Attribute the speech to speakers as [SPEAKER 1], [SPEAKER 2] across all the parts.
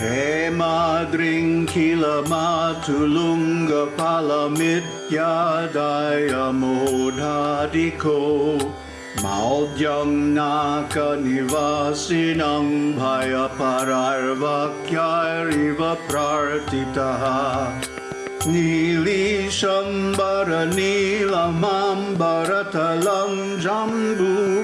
[SPEAKER 1] हे मादृङ्खिलमातुलुङ्गफलमित्यायमोधादिखो मां नाकनिवासिनं भयपरार्वाक्यारिव प्रार्थितः। नीलीशम्बरनील माम्बरतलं जम्बूफलमायम्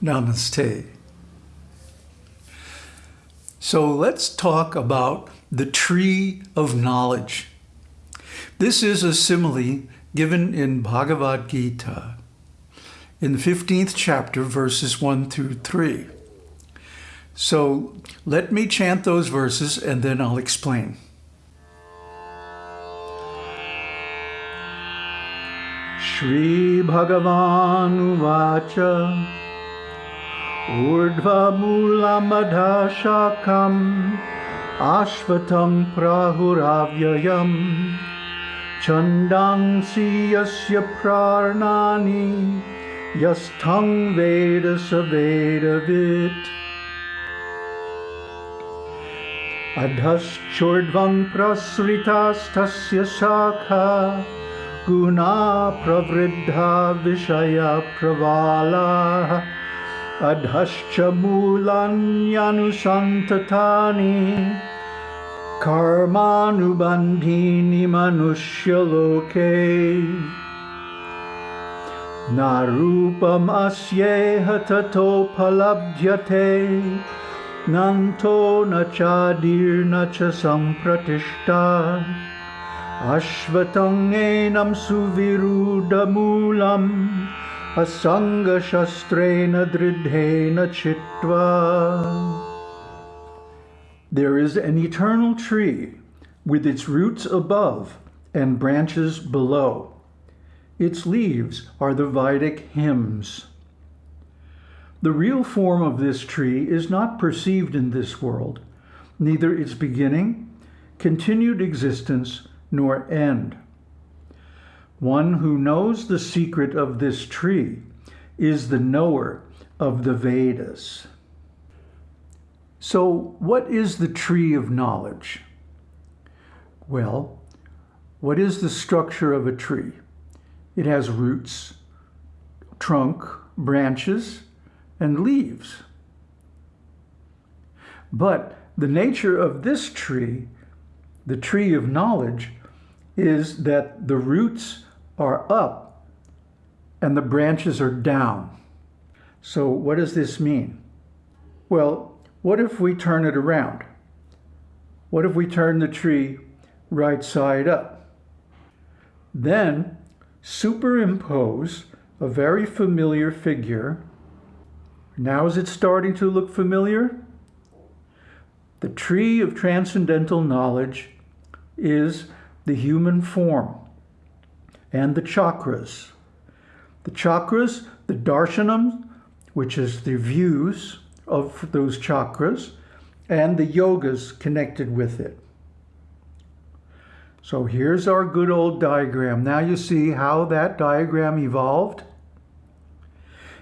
[SPEAKER 2] Namaste. So let's talk about the tree of knowledge. This is a simile given in Bhagavad Gita in the 15th chapter, verses 1 through 3. So let me chant those verses and then I'll explain. Shri Bhagavan Urdhva Mula Madha Ashvatam Prahuravyayam Chandansi Yasya Prarnani Yasthang Veda Saveda Vit अधश्चोर्ध्वं प्रसृतास्तस्य शाखा गुणा प्रवृद्धा विषयप्रवालाः अधश्च मूलान्यनुसन्ततानि कर्मानुबन्धीनि मनुष्यलोके। न रूपमस्येह तथोपलभ्यते नन्तो न चादीर्न च सम्प्रतिष्ठा अश्वतङ्गेनं सुविरूढमूलम् asangashastreina dridhena chitva. There is an eternal tree with its roots above and branches below. Its leaves are the Vedic hymns. The real form of this tree is not perceived in this world, neither its beginning, continued existence, nor end. One who knows the secret of this tree is the knower of the Vedas. So what is the tree of knowledge? Well, what is the structure of a tree? It has roots, trunk, branches, and leaves. But the nature of this tree, the tree of knowledge, is that the roots are up and the branches are down. So what does this mean? Well, what if we turn it around? What if we turn the tree right side up? Then superimpose a very familiar figure. Now is it starting to look familiar? The tree of transcendental knowledge is the human form and the chakras. The chakras, the darshanam, which is the views of those chakras, and the yogas connected with it. So here's our good old diagram. Now you see how that diagram evolved.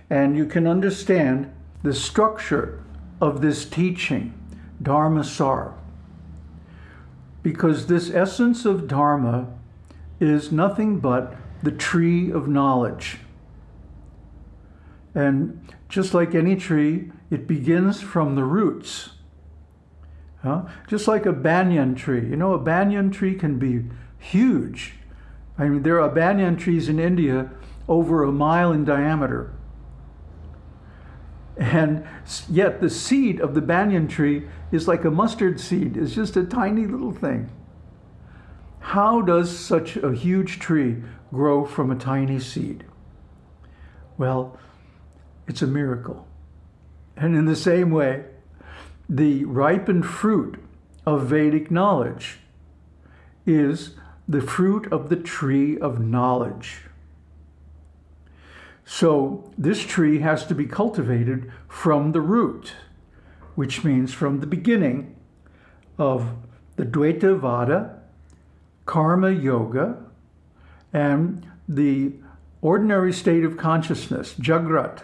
[SPEAKER 2] And you can understand the structure of this teaching, Dharma Sar. Because this essence of Dharma is nothing but the tree of knowledge. And just like any tree, it begins from the roots. Huh? Just like a banyan tree. You know, a banyan tree can be huge. I mean, there are banyan trees in India over a mile in diameter. And yet the seed of the banyan tree is like a mustard seed. It's just a tiny little thing. How does such a huge tree grow from a tiny seed? Well, it's a miracle. And in the same way, the ripened fruit of Vedic knowledge is the fruit of the tree of knowledge. So this tree has to be cultivated from the root, which means from the beginning of the Dvaita Vada, Karma Yoga, and the ordinary state of consciousness, Jagrat,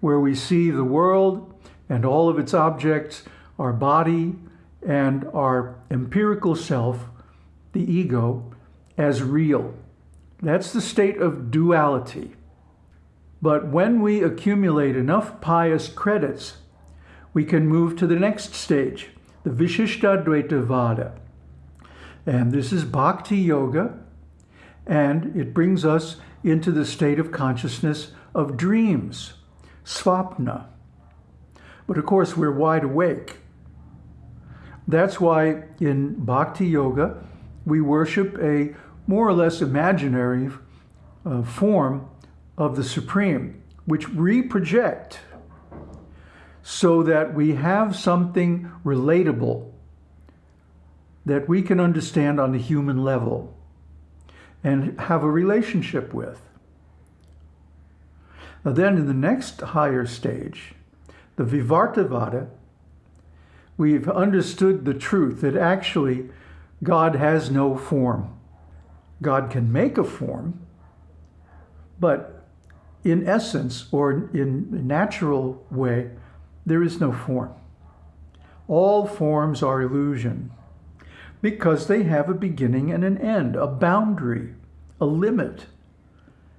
[SPEAKER 2] where we see the world and all of its objects, our body and our empirical self, the ego, as real. That's the state of duality. But when we accumulate enough pious credits, we can move to the next stage, the Vishishtadvaita Vada. And this is Bhakti Yoga, and it brings us into the state of consciousness of dreams, svapna. But of course, we're wide awake. That's why in Bhakti Yoga, we worship a more or less imaginary uh, form of the Supreme, which we project so that we have something relatable that we can understand on the human level and have a relationship with. Now then in the next higher stage, the Vivartavada, we've understood the truth that actually God has no form. God can make a form, but in essence or in natural way, there is no form. All forms are illusion because they have a beginning and an end, a boundary, a limit,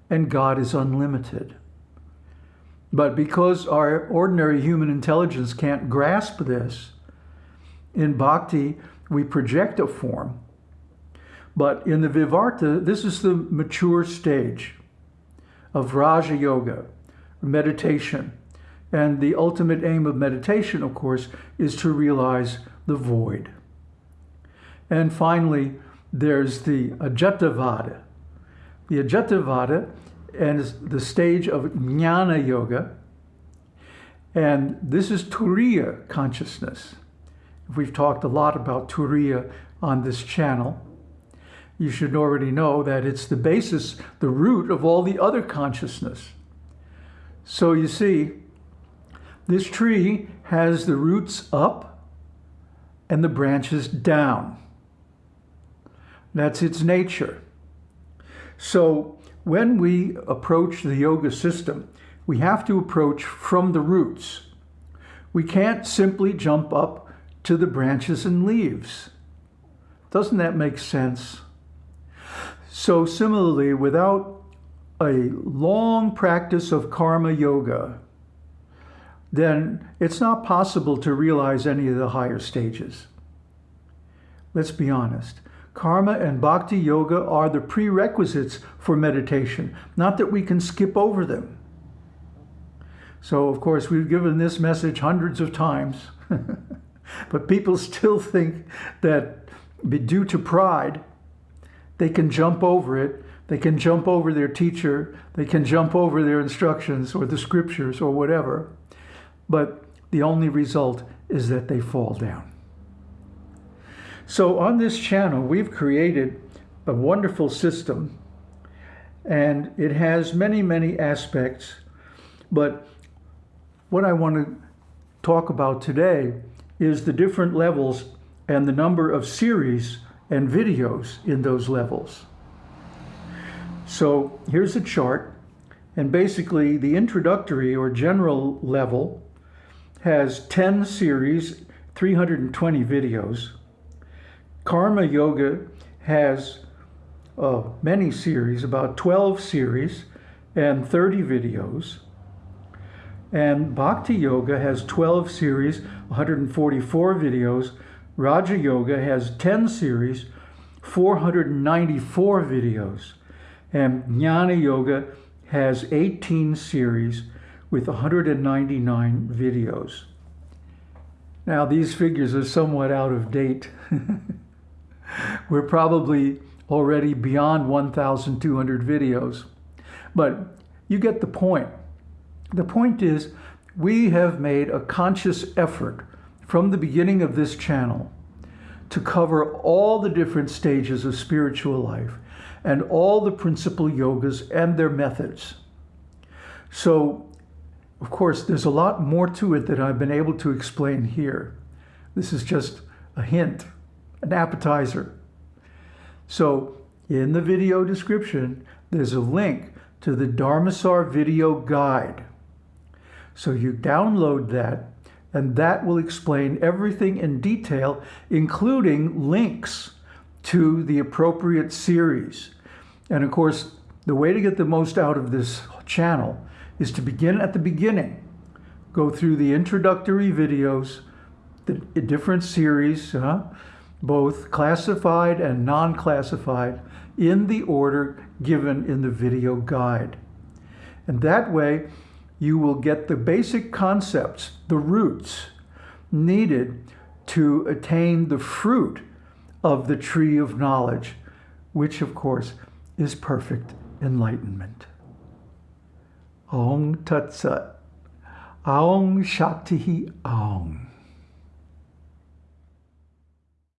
[SPEAKER 2] and God is unlimited. But because our ordinary human intelligence can't grasp this, in bhakti we project a form. But in the Vivarta, this is the mature stage of Raja Yoga, meditation. And the ultimate aim of meditation, of course, is to realize the void. And finally, there's the Ajatavada. The Ajatavada is the stage of Jnana Yoga. And this is Turiya consciousness. We've talked a lot about Turiya on this channel. You should already know that it's the basis, the root of all the other consciousness. So you see, this tree has the roots up and the branches down. That's its nature. So when we approach the yoga system, we have to approach from the roots. We can't simply jump up to the branches and leaves. Doesn't that make sense? So similarly, without a long practice of karma yoga, then it's not possible to realize any of the higher stages. Let's be honest. Karma and bhakti yoga are the prerequisites for meditation, not that we can skip over them. So, of course, we've given this message hundreds of times, but people still think that due to pride, they can jump over it. They can jump over their teacher. They can jump over their instructions or the scriptures or whatever. But the only result is that they fall down. So on this channel, we've created a wonderful system and it has many, many aspects. But what I want to talk about today is the different levels and the number of series and videos in those levels. So here's a chart and basically the introductory or general level has 10 series, 320 videos. Karma Yoga has uh, many series, about 12 series and 30 videos. And Bhakti Yoga has 12 series, 144 videos. Raja Yoga has 10 series, 494 videos. And Jnana Yoga has 18 series with 199 videos. Now these figures are somewhat out of date. We're probably already beyond 1,200 videos. But you get the point. The point is, we have made a conscious effort from the beginning of this channel to cover all the different stages of spiritual life and all the principal yogas and their methods. So, of course, there's a lot more to it that I've been able to explain here. This is just a hint an appetizer. So in the video description, there's a link to the Dharmasar video guide. So you download that and that will explain everything in detail, including links to the appropriate series. And of course, the way to get the most out of this channel is to begin at the beginning. Go through the introductory videos, the different series, huh? both classified and non-classified, in the order given in the video guide. And that way, you will get the basic concepts, the roots, needed to attain the fruit of the tree of knowledge, which of course is perfect enlightenment. Om Tat Sat. Aung Shakti Aung.